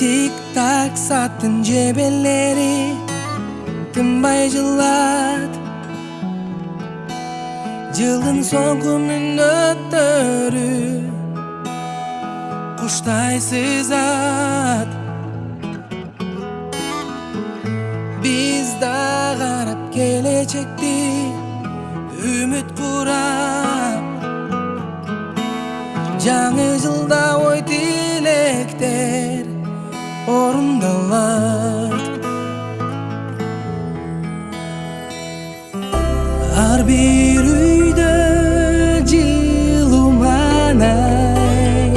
таксаттын жебелери тынбай жылат жылдын соңку мүнөттөрү куштайсыз ат биз да карап келечекти үмүт курап жаңы жылда орундалат ар бир үйдө жылуу маанай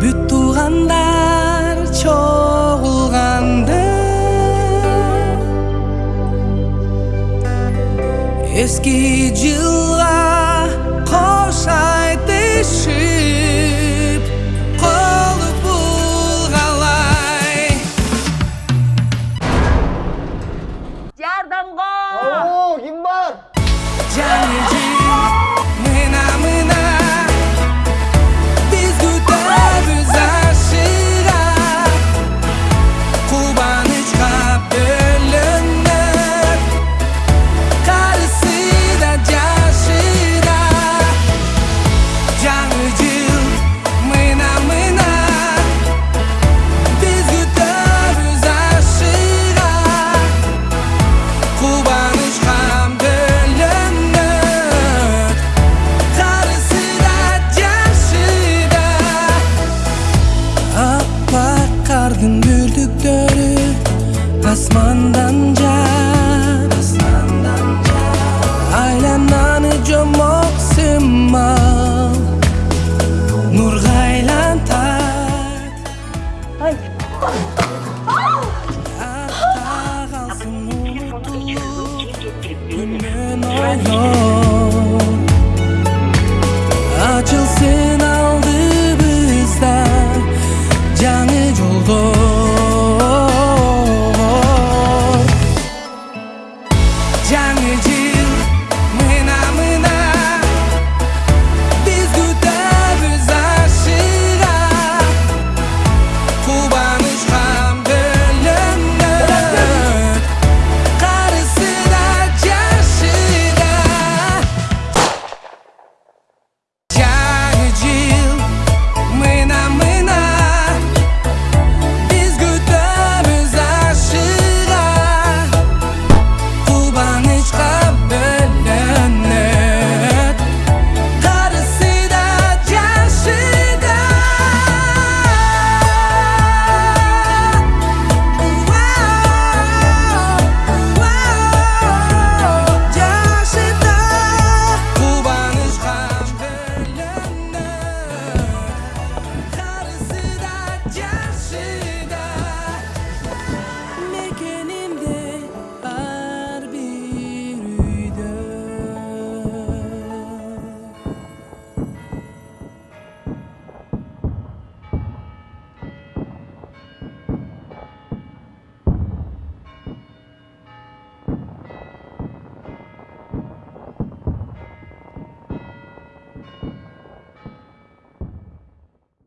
бүт туугандар чогулганда эски жылга кош айтышып асмандан жаап айлананы жомок сымал нурга айлантат